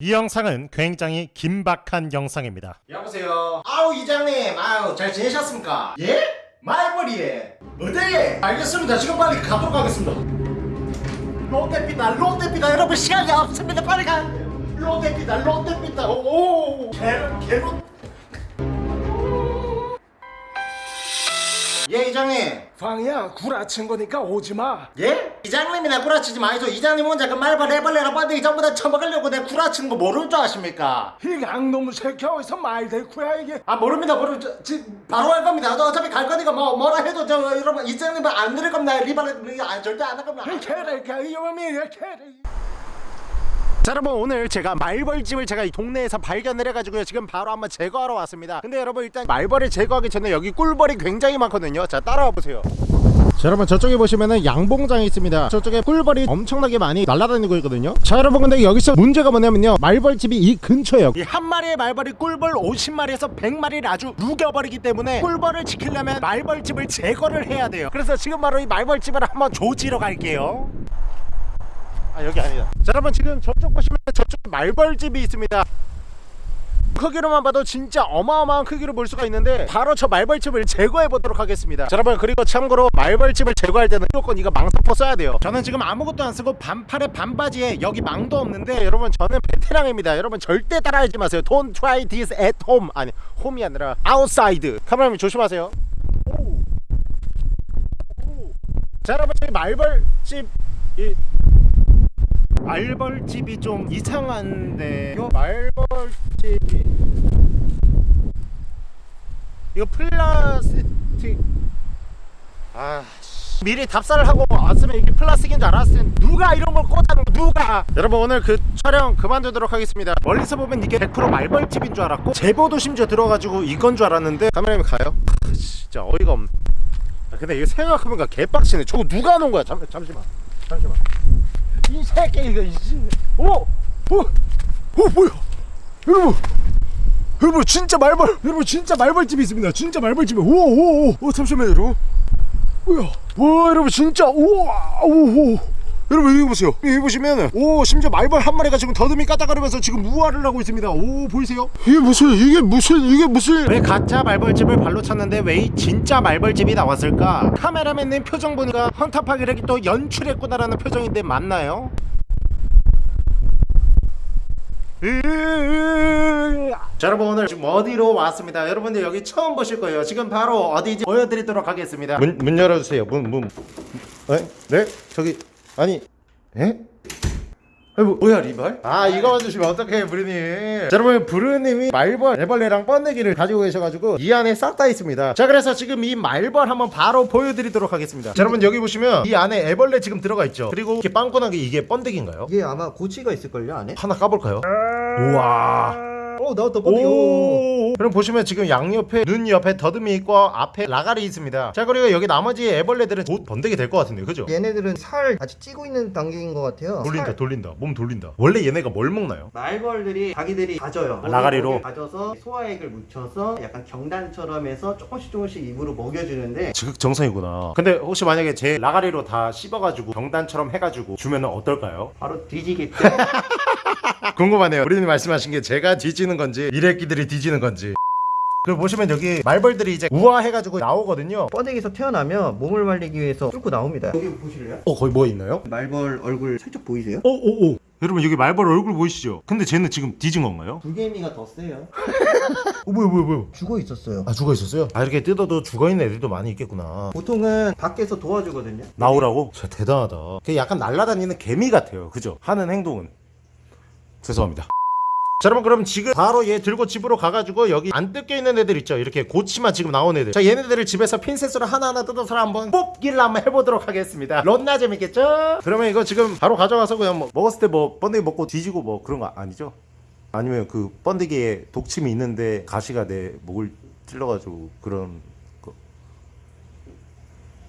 이 영상은 굉장히 긴박한 영상입니다. 여보세요. 아우 이장님, 아우 잘 지내셨습니까? 예? 말벌이에 어디에? 알겠습니다. 지금 빨리 가도록 하겠습니다. 롯데피다, 롯데피다. 여러분 시간이 없습니다. 빨리 가. 롯데피다, 롯데피다. 오, 개로, 개로. 예 이장님. 방이야 구라친 거니까 오지마 예? 이장님이나 구라치지 마이소. 이장님 혼자 그 말벌 해벌레랑 번데기 전부 다 처먹으려고 내 구라치는 거 모를 줄 아십니까? 이 양놈 새끼 어디서 말 대꾸야 이게 아 모릅니다 모르 저, 지, 바로 할 겁니다 저 어차피 갈 거니까 뭐 뭐라 해도 저 여러분 이장님은 안 들을 겁니다 리발레 아 절대 안 할 겁니다 이 개래가 이 놈이 개래 자 여러분 오늘 제가 말벌집을 제가 이 동네에서 발견을 해가지고요. 지금 바로 한번 제거하러 왔습니다. 근데 여러분 일단 말벌을 제거하기 전에 여기 꿀벌이 굉장히 많거든요. 자 따라와 보세요. 자 여러분 저쪽에 보시면은 양봉장이 있습니다. 저쪽에 꿀벌이 엄청나게 많이 날아다니고 있거든요. 자 여러분 근데 여기서 문제가 뭐냐면요. 말벌집이 이 근처에요. 이 한 마리의 말벌이 꿀벌 50마리에서 100마리를 아주 누겨버리기 때문에 꿀벌을 지키려면 말벌집을 제거를 해야 돼요. 그래서 지금 바로 이 말벌집을 한번 조지러 갈게요 아 여기 아니다. 자 여러분 지금 저쪽 보시면 저쪽 말벌집이 있습니다. 크기로만 봐도 진짜 어마어마한 크기로 볼 수가 있는데 바로 저 말벌집을 제거해 보도록 하겠습니다. 자 여러분 그리고 참고로 말벌집을 제거할 때는 무조건 이거 망사포 써야 돼요. 저는 지금 아무것도 안 쓰고 반팔에 반바지에 여기 망도 없는데 여러분 저는 베테랑입니다. 여러분 절대 따라하지 마세요. Don't try this at home. 아니 홈이 아니라 outside. 카메라맨 조심하세요. 오. 오. 자 여러분 저희 말벌집 이 말벌집이 좀 이상한데. 요 말벌집이 이거 플라스틱. 아 씨. 미리 답사를 하고 왔으면 이게 플라스틱인 줄 알았으면 누가 이런 걸 꽂아놓은 거 누가? 여러분 오늘 그 촬영 그만두도록 하겠습니다. 멀리서 보면 이게 100% 말벌집인 줄 알았고 제보도 심지어 들어가지고 이건 줄 알았는데 카메라맨 가요? 아, 진짜 어이가 없네. 아, 근데 이거 생각해보니까 개빡치네. 저거 누가 놓은 거야? 잠, 잠시만. 잠시만 이 새끼 이거. 오! 오! 오 뭐야? 여러분! 여러분 진짜 말벌 여러분 진짜 말벌집이 있습니다. 진짜 말벌집이 오오오. 오, 잠시만요 여러분. 뭐야? 와 여러분 진짜. 우와! 오오 여러분 여기 보세요 여기 보시면은 오 심지어 말벌 한 마리가 지금 더듬이 까딱거리면서 지금 우아를 하고 있습니다 오 보이세요? 이게 무슨 이게 무슨 이게 무슨 왜 가짜 말벌집을 발로 찼는데 왜 이 진짜 말벌집이 나왔을까? 카메라맨님 표정 보니까 헌터파기력이 또 연출했구나라는 표정인데 맞나요? 자 여러분 오늘 지금 어디로 왔습니다 여러분들 여기 처음 보실 거예요 지금 바로 어디인지 보여드리도록 하겠습니다 문, 문 열어주세요 문문 에? 네? 저기 아니 에? 아니 뭐, 뭐야 리발? 아 이거 주시면 어떡해 브루님 자 여러분 브루님이 말벌 애벌레랑 번데기를 가지고 계셔가지고 이 안에 싹 다 있습니다 자 그래서 지금 이 말벌 한번 바로 보여드리도록 하겠습니다 자 여러분 여기 보시면 이 안에 애벌레 지금 들어가 있죠 그리고 이렇게 빵꾸난 게 이게 번데기인가요? 이게 아마 고치가 있을걸요 안에? 하나 까볼까요? 우와 어 나왔다 번데기 오. 오. 그럼 보시면 지금 양옆에 눈 옆에 더듬이 있고 앞에 라가리 있습니다. 자 그리고 여기 나머지 애벌레들은 곧 번데기 될 것 같은데 그죠? 얘네들은 살 아직 찌고 있는 단계인 것 같아요 돌린다 살- 돌린다 몸 돌린다. 원래 얘네가 뭘 먹나요? 말벌들이 자기들이 가져요 아, 라가리로? 가져서 소화액을 묻혀서 약간 경단처럼 해서 조금씩 조금씩 입으로 먹여주는데 지극 정성이구나. 근데 혹시 만약에 제 라가리로 다 씹어가지고 경단처럼 해가지고 주면 은 어떨까요? 바로 뒤지겠죠 궁금하네요. 우리님 말씀하신 게 제가 뒤지는 건지 미래끼들이 뒤지는 건지. 그리고 보시면 여기 말벌들이 이제 우아해가지고 나오거든요. 번데기에서 태어나면 몸을 말리기 위해서 뚫고 나옵니다 여기 보실래요? 어 거기 뭐 있나요? 말벌 얼굴 살짝 보이세요? 오오오. 여러분 여기 말벌 얼굴 보이시죠? 근데 쟤는 지금 뒤진 건가요? 불개미가 더 세요 어 뭐야 뭐야 뭐야? 죽어 있었어요 아 죽어 있었어요? 아 이렇게 뜯어도 죽어 있는 애들도 많이 있겠구나. 보통은 밖에서 도와주거든요 나오라고? 진짜 대단하다. 그 약간 날아다니는 개미 같아요. 그죠? 하는 행동은. 죄송합니다. 자 여러분 그럼 지금 바로 얘 들고 집으로 가가지고 여기 안 뜯겨 있는 애들 있죠 이렇게 고치만 지금 나온 애들 자 얘네들을 집에서 핀셋으로 하나하나 뜯어서 한번 뽑기를 한번 해보도록 하겠습니다 런나 재밌겠죠? 그러면 이거 지금 바로 가져가서 그냥 뭐 먹었을 때 뭐 번데기 먹고 뒤지고 뭐 그런 거 아니죠? 아니면 그 번데기에 독침이 있는데 가시가 내 목을 찔러가지고 그런 거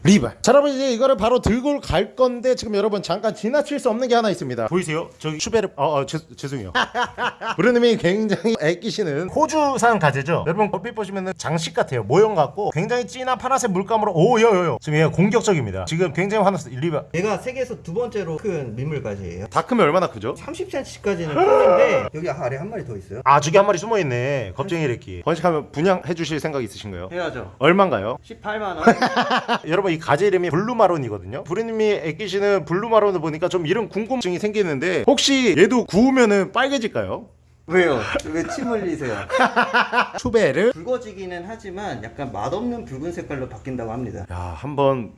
리발 자 여러분 이제 이거를 바로 들고 갈 건데 지금 여러분 잠깐 지나칠 수 없는 게 하나 있습니다 보이세요? 저기 슈베르 어, 어 죄, 죄송해요 브루님이 굉장히 애끼시는 호주산 가재죠 여러분 얼핏 보시면은 장식 같아요 모형 같고 굉장히 진한 파란색 물감으로 오요요요 지금 얘가 공격적입니다 지금 굉장히 화났어 리발 얘가 세계에서 두 번째로 큰 민물가재예요. 다 크면 얼마나 크죠? 30cm까지는 크는데 여기 아래 한 마리 더 있어요. 아 저기 한 마리 숨어있네 겁쟁이 래끼 번식하면 분양해 주실 생각 있으신가요? 해야죠. 얼만가요? 18만 원. 여러분 이 가재 이름이 블루마론이거든요 브루님이 애끼시는 블루마론을 보니까 좀 이런 궁금증이 생기는데 혹시 얘도 구우면은 빨개질까요? 왜요? 왜 침 흘리세요? 추베를 붉어지기는 하지만 약간 맛없는 붉은 색깔로 바뀐다고 합니다. 야 한번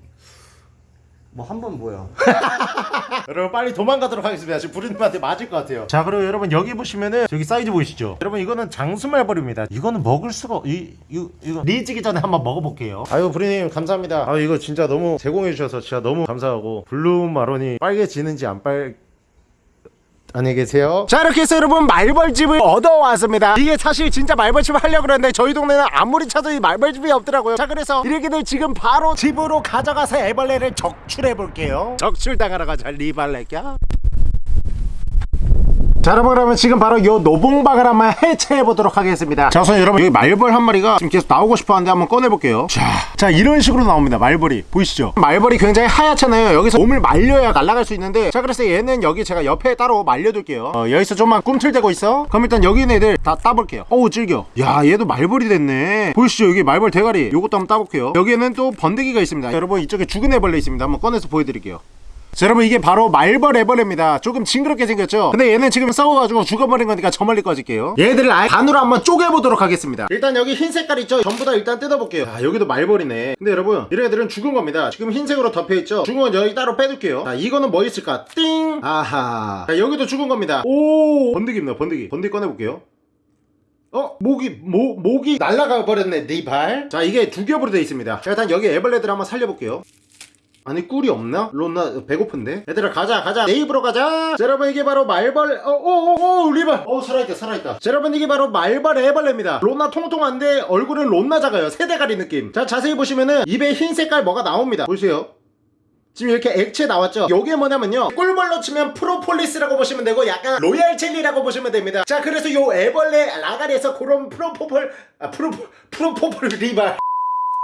뭐 한 번 뭐요? 여러분 빨리 도망가도록 하겠습니다. 지금 브루님한테 맞을 것 같아요. 자 그리고 여러분 여기 보시면은 저기 사이즈 보이시죠? 여러분 이거는 장수말벌입니다. 이거는 먹을 수가 없- 이, 이거 이거 리지기 전에 한번 먹어볼게요. 아유 브루님 감사합니다. 아 이거 진짜 너무 제공해 주셔서 진짜 너무 감사하고 블루마론이 빨개지는지 안 빨 안녕히 계세요. 자 이렇게 해서 여러분 말벌집을 얻어왔습니다. 이게 사실 진짜 말벌집을 하려고 그랬는데 저희 동네는 아무리 찾아도 이 말벌집이 없더라고요. 자 그래서 이렇게들 지금 바로 집으로 가져가서 애벌레를 적출해 볼게요. 적출당하러 가자 리발레야. 자 여러분 그러면 지금 바로 요 노봉박을 한번 해체해 보도록 하겠습니다. 자 우선 여러분 여기 말벌 한 마리가 지금 계속 나오고 싶어 하는데 한번 꺼내 볼게요. 자, 자 이런 식으로 나옵니다 말벌이. 보이시죠? 말벌이 굉장히 하얗잖아요. 여기서 몸을 말려야 날아갈 수 있는데 자 그래서 얘는 여기 제가 옆에 따로 말려둘게요. 어, 여기서 좀만 꿈틀대고 있어. 그럼 일단 여기 있는 애들 다 따볼게요. 어우 질겨. 야 얘도 말벌이 됐네. 보이시죠? 여기 말벌 대가리. 요것도 한번 따볼게요. 여기에는 또 번데기가 있습니다. 여러분 이쪽에 죽은 애벌레 있습니다. 한번 꺼내서 보여드릴게요 자, 여러분 이게 바로 말벌 애벌레입니다. 조금 징그럽게 생겼죠? 근데 얘는 지금 썩어가지고 죽어버린 거니까 저 멀리 꺼질게요. 얘들을 아예 반으로 한번 쪼개보도록 하겠습니다. 일단 여기 흰 색깔 있죠? 전부 다 일단 뜯어볼게요. 아 여기도 말벌이네. 근데 여러분 이런 애들은 죽은 겁니다. 지금 흰색으로 덮여있죠? 죽은 건 여기 따로 빼둘게요. 자 이거는 뭐 있을까? 띵! 아하. 자 여기도 죽은 겁니다. 오! 번데기입니다 번데기 번데기 꺼내볼게요. 어? 목이 모, 목이 날아가 버렸네 네발자 이게 두 겹으로 되어 있습니다. 자 일단 여기 애벌레들 한번 살려볼게요 아니 꿀이 없나? 론나 배고픈데? 얘들아 가자 가자. 내 입으로 가자. 자, 여러분 이게 바로 말벌 어오오오 리발 어 살아있다 살아있다. 자, 여러분 이게 바로 말벌 애벌레입니다. 론나 통통한데 얼굴은 론나 작아요. 세대가리 느낌. 자 자세히 보시면은 입에 흰 색깔 뭐가 나옵니다. 보세요? 지금 이렇게 액체 나왔죠? 요게 뭐냐면요. 꿀벌로 치면 프로폴리스라고 보시면 되고 약간 로얄 젤리라고 보시면 됩니다. 자 그래서 요 애벌레 라가리에서 그런 프로포폴 아 프로 프로포폴 리발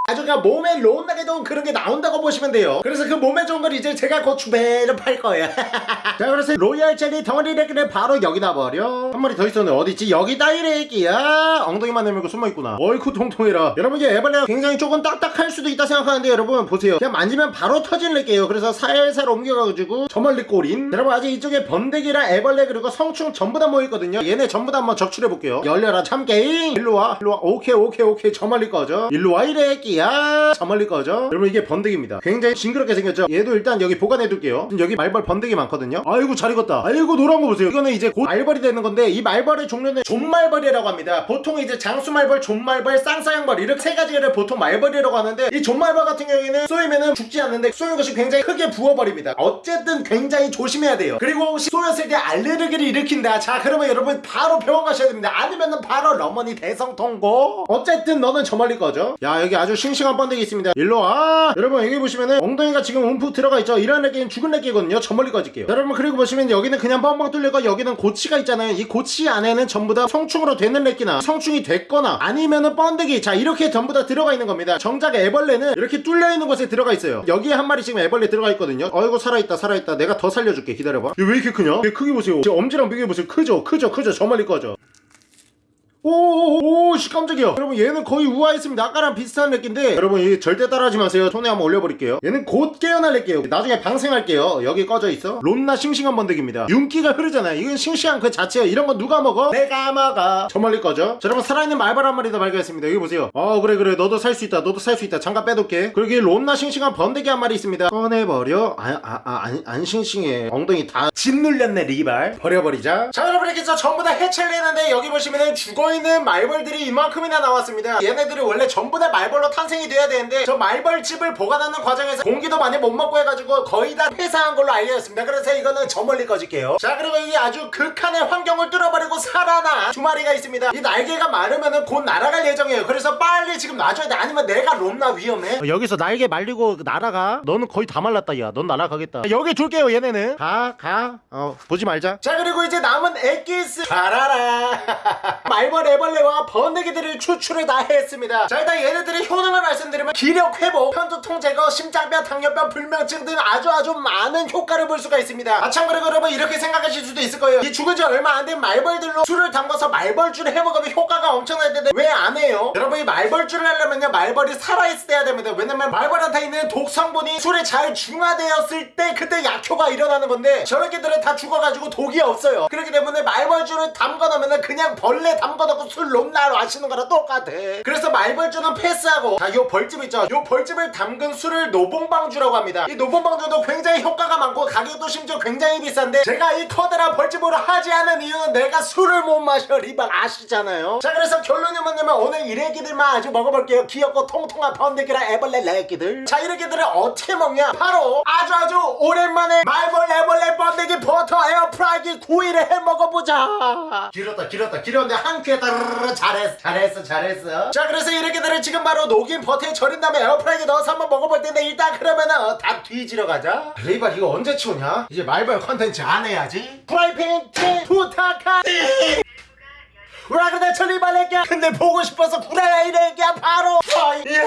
아주 그냥 몸에 론나게 좋은 그런 게 나온다고 보시면 돼요. 그래서 그 몸에 좋은 걸 이제 제가 곧 주배를 팔 거예요. 자 그래서 로얄 젤리 덩어리를 바로 여기다 버려. 한 마리 더 있었네. 어디 있지? 여기다 이래끼야. 엉덩이만 내밀고 숨어있구나. 어이쿠 통통해라. 여러분 이게 애벌레가 굉장히 조금 딱딱할 수도 있다 생각하는데 여러분 보세요. 그냥 만지면 바로 터질래게요. 그래서 살살 옮겨가지고 저 멀리 꼬린. 여러분 아직 이쪽에 번데기랑 애벌레 그리고 성충 전부 다 모여있거든요. 얘네 전부 다 한번 적출해볼게요. 열려라 참게임 일로와 일로와. 오케이 오케이 오케이. 저 멀리 꺼져. 일로와 이래 끼야 저 멀리 꺼져. 여러분 이게 번데기입니다. 굉장히 징그럽게 생겼죠? 얘도 일단 여기 보관해 둘게요. 지금 여기 말벌 번데기 많거든요. 아이고 잘 익었다. 아이고 노란 거 보세요. 이거는 이제 곧 말벌이 되는 건데 이 말벌의 종류는 좀말벌이라고 합니다. 보통 이제 장수말벌 좀말벌 쌍살벌 이렇게 세 가지를 보통 말벌이라고 하는데 이 좀말벌 같은 경우에는 쏘이면은 죽지 않는데 쏘인 것이 굉장히 크게 부어버립니다. 어쨌든 굉장히 조심해야 돼요. 그리고 쏘였을 때 알레르기를 일으킨다. 자 그러면 여러분 바로 병원 가셔야 됩니다. 아니면은 바로 러머니 대성통곡. 어쨌든 너는 저 멀리 꺼져 야 여기 아주 싱싱한 번데기 있습니다. 일로와. 여러분 여기 보시면은 엉덩이가 지금 움푹 들어가 있죠? 이런 렉기는 죽은 렉기거든요. 저 멀리 꺼질게요. 여러분 그리고 보시면 여기는 그냥 뻥뻥 뚫리고 여기는 고치가 있잖아요. 이 고치 안에는 전부 다 성충으로 되는 렉기나 성충이 됐거나 아니면은 번데기. 자 이렇게 전부 다 들어가 있는 겁니다. 정작 애벌레는 이렇게 뚫려 있는 곳에 들어가 있어요. 여기에 한 마리 지금 애벌레 들어가 있거든요. 어이구 살아있다 살아있다. 내가 더 살려줄게. 기다려봐. 얘 왜 이렇게 크냐? 얘 크기 보세요. 제 엄지랑 비교해보세요. 크죠? 크죠? 크죠? 저 멀리 꺼져 오오오씨 깜짝이야. 여러분 얘는 거의 우아했습니다. 아까랑 비슷한 렉기인데. 여러분 이 절대 따라하지 마세요. 손에 한번 올려버릴게요. 얘는 곧 깨어날 렉기예요. 나중에 방생할게요. 여기 꺼져 있어. 론나 싱싱한 번데기입니다. 윤기가 흐르잖아요. 이건 싱싱한 그 자체예요 이런 거 누가 먹어? 내가 먹어. 저 멀리 꺼져. 자 여러분 살아있는 말벌 한 마리 더 발견했습니다. 여기 보세요. 어 그래 그래. 너도 살 수 있다. 너도 살 수 있다. 잠깐 빼둘게. 그리고 이 론나 싱싱한 번데기 한 마리 있습니다. 꺼내버려. 아, 아, 아, 안, 안 싱싱해. 엉덩이 다 짓눌렸네 리발. 버려버리자. 자 여러분 이렇게 해서 전부 다 해체를 했는데 여기 보시면은 죽어 있는 말벌들이 이만큼이나 나왔습니다. 얘네들이 원래 전부 다 말벌로 탄생이 돼야 되는데 저 말벌집을 보관하는 과정에서 공기도 많이 못 먹고 해가지고 거의 다 폐사한 걸로 알려졌습니다. 그래서 이거는 저 멀리 꺼질게요. 자 그리고 이게 아주 극한의 환경을 뚫어버리고 또 살아나 두 마리가 있습니다. 이 날개가 마르면은 곧 날아갈 예정이에요. 그래서 빨리 지금 놔줘야 돼. 아니면 내가 롬나 위험해? 어, 여기서 날개 말리고 날아가? 너는 거의 다 말랐다 야넌 날아가겠다. 여기 둘게요 얘네는. 가가어 보지 말자. 자 그리고 이제 남은 엑기스. 잘하라. 말벌 애벌레와 번데기들을 추출을 다 했습니다. 자 일단 얘네들의 효능을 말씀드리면 기력 회복, 편두통 제거, 심장병, 당뇨병, 불면증 등 아주 아주 많은 효과를 볼 수가 있습니다. 그리고 여러분 이렇게 생각하실 수도 있을 거예요. 이 죽은 지 얼마 안 된 말벌들로 술을 담가서 말벌주를 해먹으면 효과가 엄청날 텐데 왜 안 해요? 여러분 이 말벌주를 하려면요 말벌이 해야 됩니다. 왜냐면 말벌한테 있는 독성분이 술에 잘 중화되었을 때 그때 약효가 일어나는 건데 저 렉기들은 다 죽어가지고 독이 없어요. 그렇기 때문에 말벌주를 담궈놓으면 그냥 벌레 담궈놓고 술 론나 마시는 거랑 똑같아. 그래서 말벌주는 패스하고 자요 벌집 있죠. 요 벌집을 담근 술을 노봉방주라고 합니다. 이 노봉방주도 굉장히 효과가 많고 가격도 심지어 굉장히 비싼데 제가 이 커다란 벌집으로 하지 않은 이유는 내가 술을 못 마셔. 리발 아시잖아요. 자 그래서 결론이 뭐냐면 오늘 이래기들만 아주 먹어볼게요. 귀엽고 통통한 번데기랑 애벌레 레기들. 자 이래기들을 어떻게 먹냐? 바로 아주 아주 오랜만에 말벌 애벌레 번데기 버터 에어프라이기 구이를 해 먹어보자. 길었다 길었다. 길었는데 한 큐에 따르르 잘했어 잘했어 잘했어 자 그래서 이래기들을 지금 바로 녹인 버터에 절인 다음에 에어프라이기 넣어서 한번 먹어볼 텐데 일단 그러면은 어, 다 뒤지러 가자 리발 이거 언제 치우냐 이제 말벌 컨텐츠 안 해야지 프라이팬 티 부탁하니 와 근데 천리발레기야 근데 보고 싶어서 구라야 이래기야 바로 이야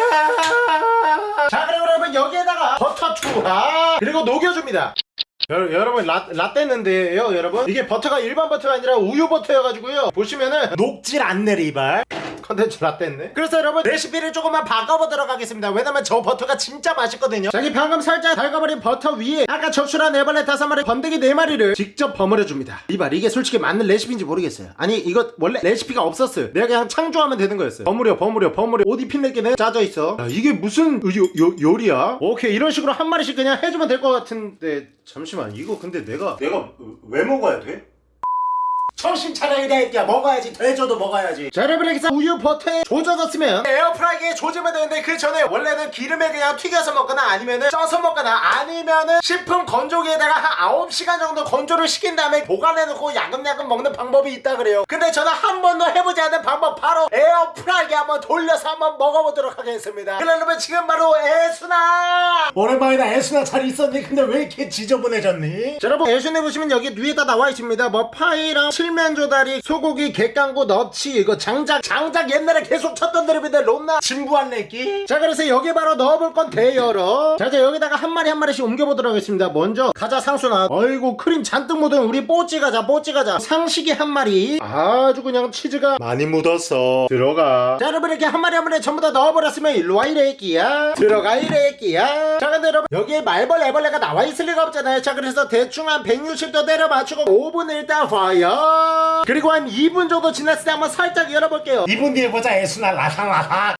자 그리고 여러분 여기에다가 버터 추가 그리고 녹여줍니다 여, 여러분 로, 롯됐는데요 여러분? 이게 버터가 일반 버터가 아니라 우유 버터여가지고요. 보시면은 녹질 않네 리발 컨텐츠 롯됐는데 그래서 여러분 레시피를 조금만 바꿔보도록 하겠습니다. 왜냐면 저 버터가 진짜 맛있거든요. 자기 방금 살짝 달궈버린 버터 위에 아까 적출한 애벌레 다섯 마리 번데기 네 마리를 직접 버무려줍니다. 리발 이게 솔직히 맞는 레시피인지 모르겠어요. 아니 이거 원래 레시피가 없었어요. 내가 그냥 창조하면 되는 거였어요. 버무려 버무려 버무려. 옷 입힌 내게는 짜져있어. 야, 이게 무슨 요, 요, 요리야? 오케이 이런 식으로 한 마리씩 그냥 해주면 될 것 같은데. 잠시만 이거 근데 내가 내가 왜 먹어야 돼? 정신 차려 이래야 먹어야지. 돼줘도 먹어야지. 자 여러분 여기서 우유 버터에 조져졌으면 에어프라이기에 조지면 되는데 그 전에 원래는 기름에 그냥 튀겨서 먹거나 아니면은 쪄서 먹거나 아니면은 식품 건조기에다가 한 9시간 정도 건조를 시킨 다음에 보관해놓고 야금야금 먹는 방법이 있다 그래요. 근데 저는 한 번도 해보지 않은 방법 바로 에어프라이기 한번 돌려서 한번 먹어보도록 하겠습니다. 그러려면 지금 바로 애순아! 오랜만이다. 애순아 잘 있었니? 근데 왜 이렇게 지저분해졌니? 자 여러분 애순에 보시면 여기 위에다 나와 있습니다. 뭐 파이랑 칠면 조다리 소고기 갯강구 너치 이거 장작 장작 옛날에 계속 쳤던 드립인데 롬나. 진부한 내끼 자 그래서 여기 바로 넣어볼 건 대여러 자 이제 여기다가 한 마리 한 마리씩 옮겨보도록 하겠습니다. 먼저 가자 상순아 어이구 크림 잔뜩 묻은 우리 뽀찌 가자 뽀찌 가자. 상식이 한 마리. 아주 그냥 치즈가 많이 묻었어. 들어가. 자 여러분 이렇게 한 마리 한 마리 전부 다 넣어버렸으면 일로와 이래끼야. 들어가 이래끼야. 자 근데 여러분 여기에 말벌 애벌레가 나와 있을 리가 없잖아요. 자 그래서 대충 한 160도 내려 맞추고 5분을 일단 봐요 그리고 한 2분 정도 지났을 때 한번 살짝 열어볼게요. 2분 뒤에 보자 애순아. 라상라상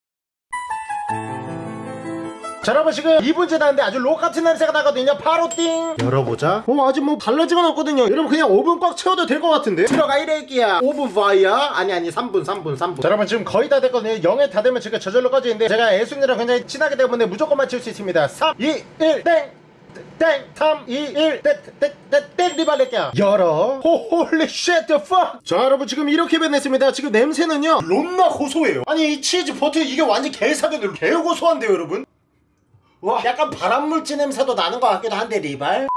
자 여러분 지금 2분 지났는데 아주 록 같은 냄새가 나거든요. 바로 띵! 열어보자. 어 아직 뭐건 없거든요. 여러분 그냥 5분 꽉 채워도 될 것 같은데? 들어가 이래끼야. 5분 fire 아니 아니 3분 3분 3분. 자 여러분 지금 거의 다 됐거든요. 0에 다 되면 제가 저절로 꺼지는데 제가 애순이랑 굉장히 친하기 때문에 무조건 맞출 수 있습니다. 3 2 1 땡! 땡! 3 2 1 땡! 땡! 땡! 땡! 리발렛야 열어 호holy shit the fuck! 자 여러분 지금 이렇게 변했습니다 지금 냄새는요 롬나 고소해요 아니 이 치즈 버터 이게 완전 개사기들 개고소한데요 여러분 와 약간 발암물질 냄새도 나는 것 같기도 한데 리발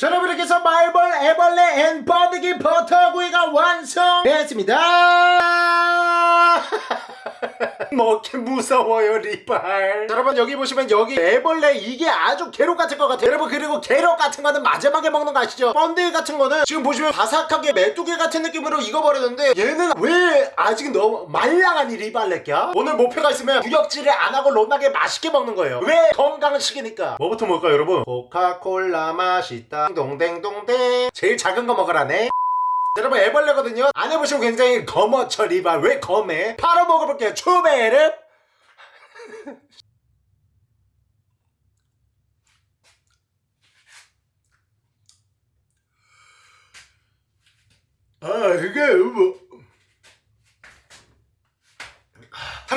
자 여러분 이렇게 해서 말벌 애벌레 and 번데기 버터구이가 완성됐습니다 먹기 무서워요 리발. 자, 여러분 여기 보시면 여기 애벌레 이게 아주 게로 같은 것 같아요. 여러분 그리고 게로 같은 거는 마지막에 먹는 거 아시죠? 번데기 같은 거는 지금 보시면 바삭하게 메뚜기 같은 느낌으로 익어버렸는데 얘는 왜 아직 너무 말랑하니 리발렛냐? 오늘 목표가 있으면 구역질을 안 하고 롬나게 맛있게 먹는 거예요. 왜? 건강식이니까. 뭐부터 먹을까요 여러분? 코카콜라 맛있다. 동댕동댕. 제일 작은 거 먹으라네 여러분 애벌레거든요. 안 해보시면 굉장히 검어쳐 리발 왜 검해 바로 먹어볼게요. 추베르 아 이게 뭐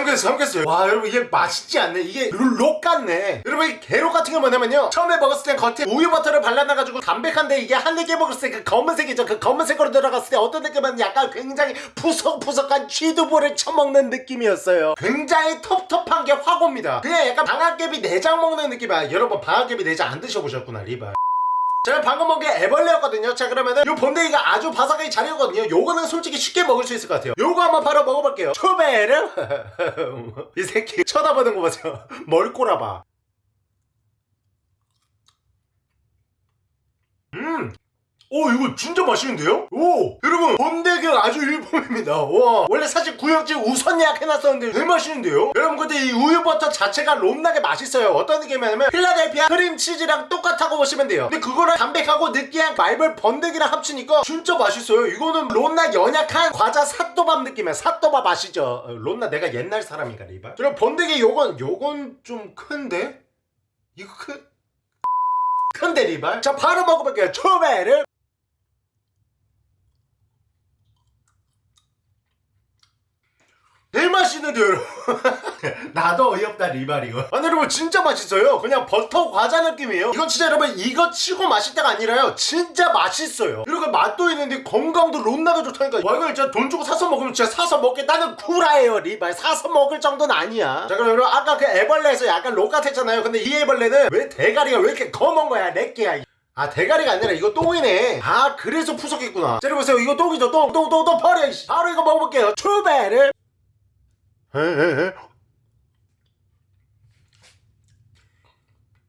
입에서 삼켰어요 와 여러분 이게 맛있지 않네? 이게 룩 같네. 여러분 이 게로 같은 게 뭐냐면요. 처음에 먹었을 땐 겉에 우유 버터를 발라놔가지고 담백한데 이게 한 입에 먹었을 때 그 검은색이죠. 그 검은색으로 들어갔을 때 어떤 느낌은 약간 굉장히 푸석푸석한 취두부를 쳐먹는 느낌이었어요. 굉장히 텁텁한 게확 옵니다. 그냥 약간 방앗개비 내장 먹는 느낌이야. 여러분 방앗개비 내장 안 드셔보셨구나 리발 제가 방금 먹은 게 애벌레였거든요. 자 그러면은 요 번데기가 아주 바삭하게 잘 익었거든요. 요거는 솔직히 쉽게 먹을 수 있을 것 같아요. 요거 한번 바로 먹어볼게요. 초베르? 이 새끼 쳐다보는 거 보세요. 뭘 꼬라봐 음 오 이거 진짜 맛있는데요? 오 여러분 번데기가 아주 일품입니다 와 원래 사실 구역지 우선 예약해놨었는데 되게 맛있는데요? 여러분 근데 이 우유버터 자체가 롬나게 맛있어요 어떤 느낌이냐면 필라델피아 크림치즈랑 똑같다고 보시면 돼요 근데 그거를 담백하고 느끼한 말벌 번데기랑 합치니까 진짜 맛있어요 이거는 롬나 연약한 과자 사또밥 느낌이야 사또밥 아시죠? 어, 롬나 내가 옛날 사람인가 리바? 그럼 번데기 요건 요건 좀 큰데? 이거 큰 큰데 리발? 자 바로 먹어볼게요 초베르 제일 맛있는데 여러분. 나도 어이없다 리발 이거 아니 여러분 진짜 맛있어요. 그냥 버터 과자 느낌이에요. 이건 진짜 여러분 이거 치고 맛있다가 아니라요. 진짜 맛있어요. 그리고 맛도 있는데 건강도 롬나가 좋다니까. 와 이거 진짜 돈 주고 사서 먹으면 진짜 사서 먹겠다는 구라예요 리발 사서 먹을 정도는 아니야. 자 그럼 여러분 아까 그 애벌레에서 약간 록 같았잖아요. 근데 이 애벌레는 왜 대가리가 왜 이렇게 검은 거야 내끼야? 아 대가리가 아니라 이거 똥이네. 아 그래서 푸석했구나. 자 보세요. 이거 똥이죠 똥. 똥 똥 똥 버려. 바로 이거 먹어볼게요. 출배를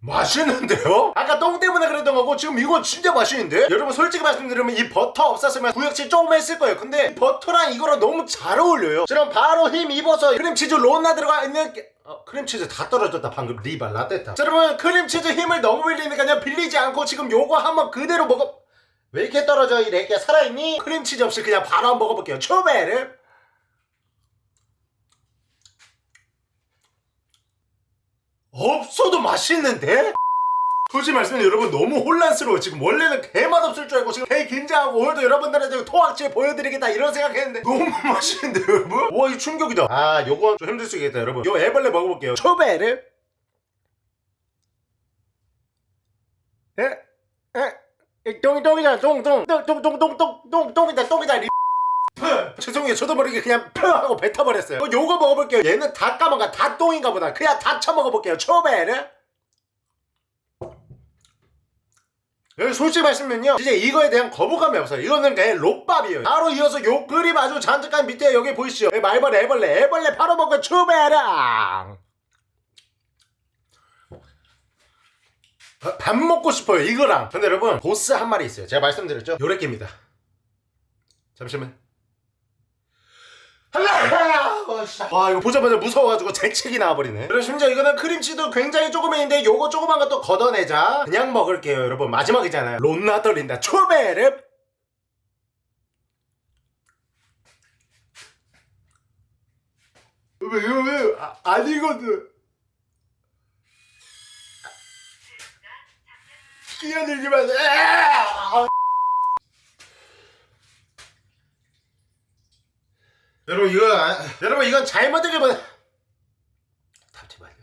맛있는데요? 아까 똥 때문에 그랬던 거고 지금 이건 진짜 맛있는데? 여러분 솔직히 말씀드리면 이 버터 없었으면 구역질 조금 했을 거예요. 근데 이 버터랑 이거랑 너무 잘 어울려요. 그럼 바로 힘 입어서 크림치즈 론나 들어가 있는 게- 어, 크림치즈 다 떨어졌다 방금. 리발 라떼타. 자 여러분 크림치즈 힘을 너무 빌리니까요. 빌리지 않고 지금 요거 한번 그대로 먹어 왜 이렇게 떨어져 이 렉게 살아있니? 크림치즈 없이 그냥 바로 한번 먹어볼게요. 초베를 없어도 맛있는데? 솔직히 말씀드리면 여러분 너무 혼란스러워 지금 원래는 개맛 없을 줄 알고 지금 개 긴장하고 오늘도 여러분들한테 토악질 보여드리겠다 이런 생각했는데 너무 맛있는데 여러분? 와 이거 충격이다 아 요건 좀 힘들 수 있겠다 여러분 요 애벌레 먹어볼게요 초베를 에? 에? 똥이 똥이다 똥똥똥똥똥똥똥 똥이다 똥이다 리 죄송해요. 저도 모르게 그냥 푸 하고 뱉어버렸어요. 어, 요거 먹어볼게요. 얘는 다 까먹어. 다 똥인가 보다. 그냥 다 쳐먹어볼게요. 초베르 여기 솔직히 말씀면요 진짜 이거에 대한 거부감이 없어요. 이거는 그냥 롯밥이에요. 바로 이어서 요 그림 아주 잔뜩한 밑에 여기 보이시죠? 여기 말벌 애벌레. 애벌레 바로 먹고 초베랑. 어, 밥 먹고 싶어요 이거랑. 근데 여러분 보스 한 마리 있어요. 제가 말씀드렸죠? 요래끼입니다. 잠시만 와 이거 보자마자 무서워가지고 재채기 나와버리네. 그리고 심지어 이거는 크림치도 굉장히 조그매인데 요거 조그만 것도 걷어내자. 그냥 먹을게요 여러분. 마지막이잖아요. 론나 떨린다. 초베르 왜, 왜, 왜, 아, 아니거든. 끼어들지 마세 여러분 이거 아, 여러분 이건 잘못된 건가 봐. 잠시만요.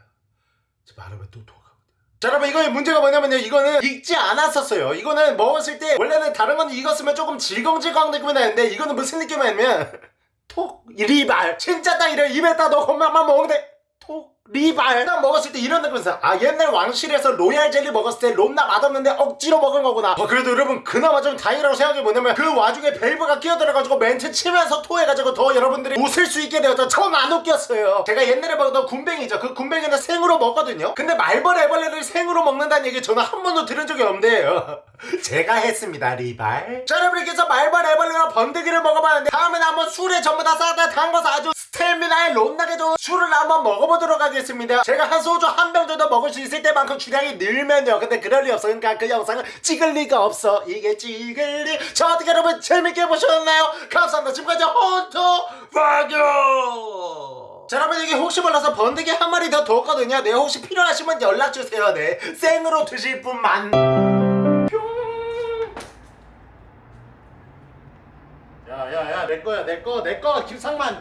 저 말하면 또 토하거든. 자 여러분 이거의 문제가 뭐냐면요 이거는 익지 않았었어요 이거는 먹었을 때 원래는 다른 건 익었으면 조금 질겅질겅 느낌이 나는데 이거는 무슨 느낌이냐면 톡 리발 진짜 딱 이래 입에다 넣고 막막 먹는데 톡 리발. 딱 먹었을 때 이런 느낌이 있어 아 옛날 왕실에서 로얄 젤리 먹었을 때 롬나 맛없는데 억지로 먹은 거구나. 어, 그래도 여러분 그나마 좀 다행이라고 생각이 뭐냐면 그 와중에 벨브가 끼어들어가지고 멘트 치면서 토해가지고 더 여러분들이 웃을 수 있게 되었죠 전안 웃겼어요. 제가 옛날에 먹었던 굼벵이죠. 그 군뱅이는 생으로 먹거든요. 근데 말벌 애벌레를 생으로 먹는다는 얘기 저는 한 번도 들은 적이 없는데 요. 제가 했습니다 리발. 자 여러분께서 말벌 애벌레와 번데기를 먹어봤는데 다음에는 한번 술에 전부 다 싸다 담궈서 아주 스태미나에 롯나게 좋은 술을 한번 먹어보도록 하겠습니다 제가 한 소주 한 병 정도 먹을 수 있을 때만큼 주량이 늘면요. 근데 그럴 리 없어. 그러니까 그 영상을 찍을 리가 없어. 이게 찍을 리자 어떻게 여러분 재밌게 보셨나요? 감사합니다. 지금까지 헌터 파교 자 여러분 이게 혹시 몰라서 번데기 한 마리 더 뒀거든요. 네 혹시 필요하시면 연락주세요. 네 생으로 드실 분만. 야야야 내 거야 내거 내거 김상만